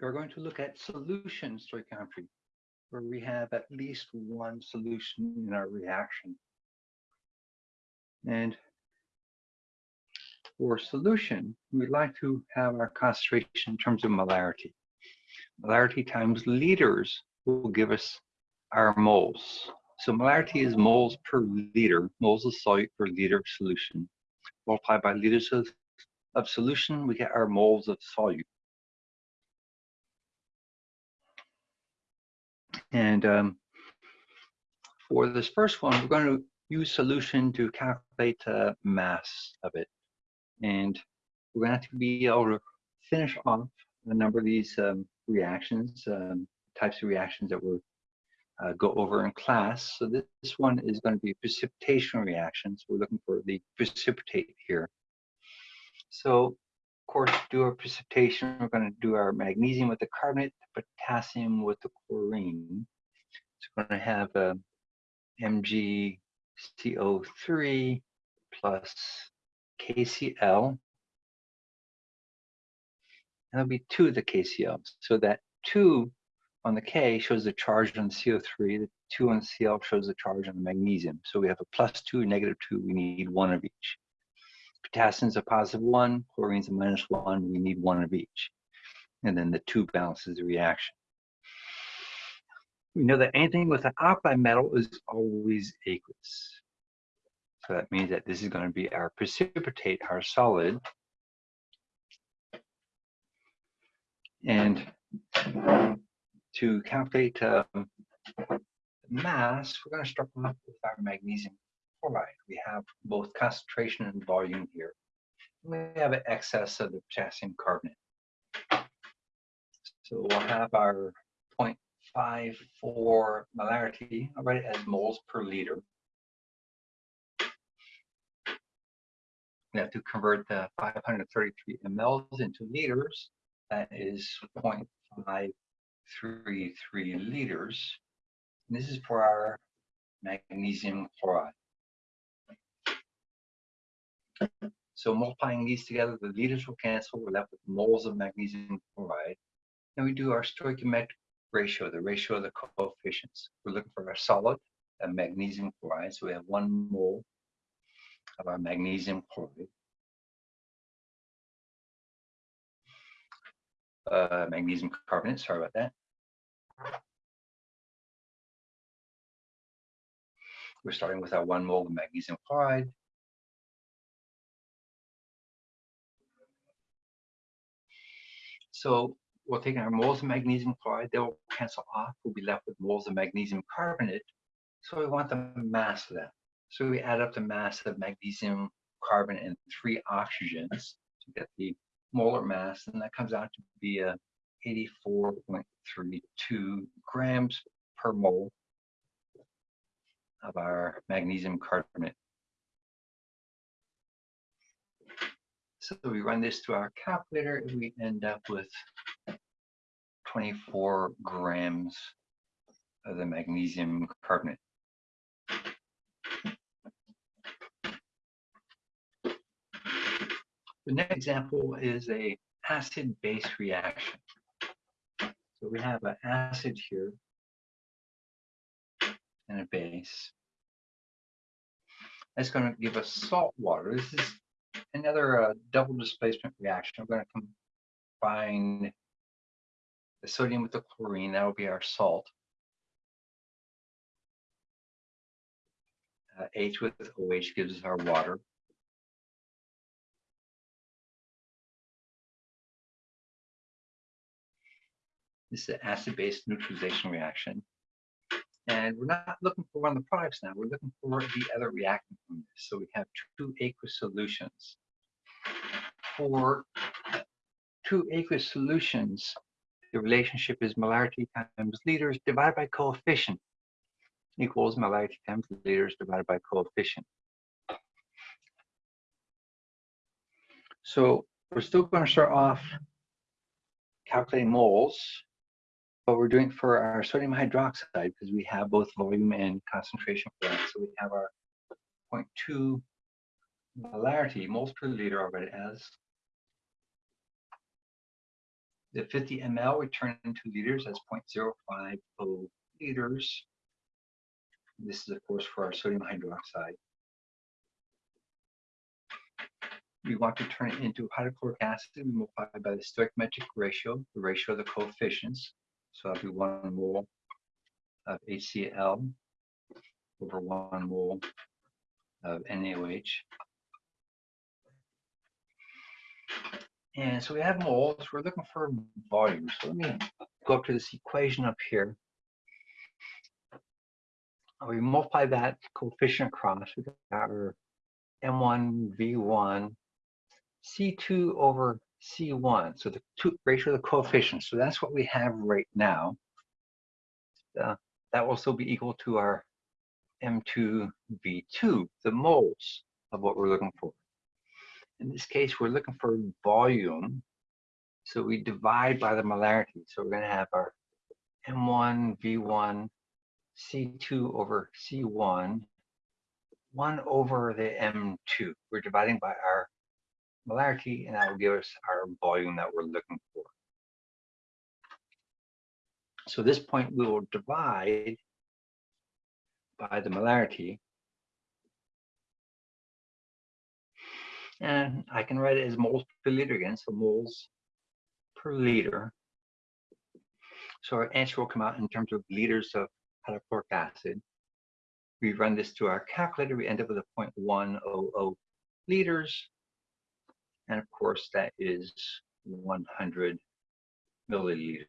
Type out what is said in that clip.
we're going to look at solution stoichiometry, where we have at least one solution in our reaction. And for solution, we'd like to have our concentration in terms of molarity. Molarity times liters will give us our moles. So molarity is moles per liter, moles of solute per liter of solution. Multiplied by liters of, of solution, we get our moles of solute. And um, for this first one, we're going to use solution to calculate the mass of it. And we're going to have to be able to finish off a number of these um, reactions, um, types of reactions that we'll uh, go over in class. So this, this one is going to be precipitation reactions. We're looking for the precipitate here. So course, do our precipitation, we're going to do our magnesium with the carbonate, potassium with the chlorine. So we're going to have a MgCO3 plus KCl. And there'll be two of the KCl. So that two on the K shows the charge on the CO3. The two on the Cl shows the charge on the magnesium. So we have a plus two, negative two. We need one of each. Potassium's a positive one, chlorine's a minus one. We need one of each. And then the two balances the reaction. We know that anything with an alkali metal is always aqueous. So that means that this is going to be our precipitate, our solid. And to calculate um, mass, we're going to start off with our magnesium chloride. We have both concentration and volume here. We have an excess of the potassium carbonate. So we'll have our 0.54 molarity, I'll write it as moles per liter. We have to convert the 533 mLs into liters. That is 0.533 liters. And this is for our magnesium chloride. So multiplying these together, the liters will cancel. We're left with moles of magnesium chloride. And we do our stoichiometric ratio, the ratio of the coefficients. We're looking for our solid, a magnesium chloride. So we have one mole of our magnesium chloride. Uh, magnesium carbonate, sorry about that. We're starting with our one mole of magnesium chloride. So we'll take our moles of magnesium chloride, they will cancel off. We'll be left with moles of magnesium carbonate. So we want the mass of that. So we add up the mass of magnesium carbon and three oxygens to get the molar mass, and that comes out to be uh, a 84.32 grams per mole of our magnesium carbonate. So we run this through our calculator and we end up with 24 grams of the magnesium carbonate. The next example is a acid-base reaction. So we have an acid here and a base. That's going to give us salt water. This is another uh, double displacement reaction. We're going to combine the sodium with the chlorine. That will be our salt. Uh, H with OH gives us our water. This is an acid-base neutralization reaction. And we're not looking for one of the products now. We're looking for the other reactant from this. So we have two aqueous solutions. For two aqueous solutions, the relationship is molarity times liters divided by coefficient equals molarity times liters divided by coefficient. So we're still going to start off calculating moles but we're doing for our sodium hydroxide because we have both volume and concentration for that. So we have our 0.2 molarity, moles per liter already as The 50 ml we turn into liters, that's 0.050 liters. This is, of course, for our sodium hydroxide. We want to turn it into hydrochloric acid. We multiply by the stoichiometric ratio, the ratio of the coefficients. So that'll be one mole of HCl over one mole of NaOH. And so we have moles, we're looking for volume. So let me go up to this equation up here. We multiply that coefficient across, we got our M1, V1, C2 over C1. So the two, ratio of the coefficients. So that's what we have right now. Uh, that will still be equal to our M2, V2, the moles of what we're looking for. In this case, we're looking for volume. So we divide by the molarity. So we're going to have our M1, V1, C2 over C1, 1 over the M2. We're dividing by our molarity, and that will give us our volume that we're looking for. So this point, we will divide by the molarity. And I can write it as moles per liter again, so moles per liter. So our answer will come out in terms of liters of hydrochloric acid. We run this to our calculator, we end up with a 0.100 liters. And of course, that is 100 milliliters.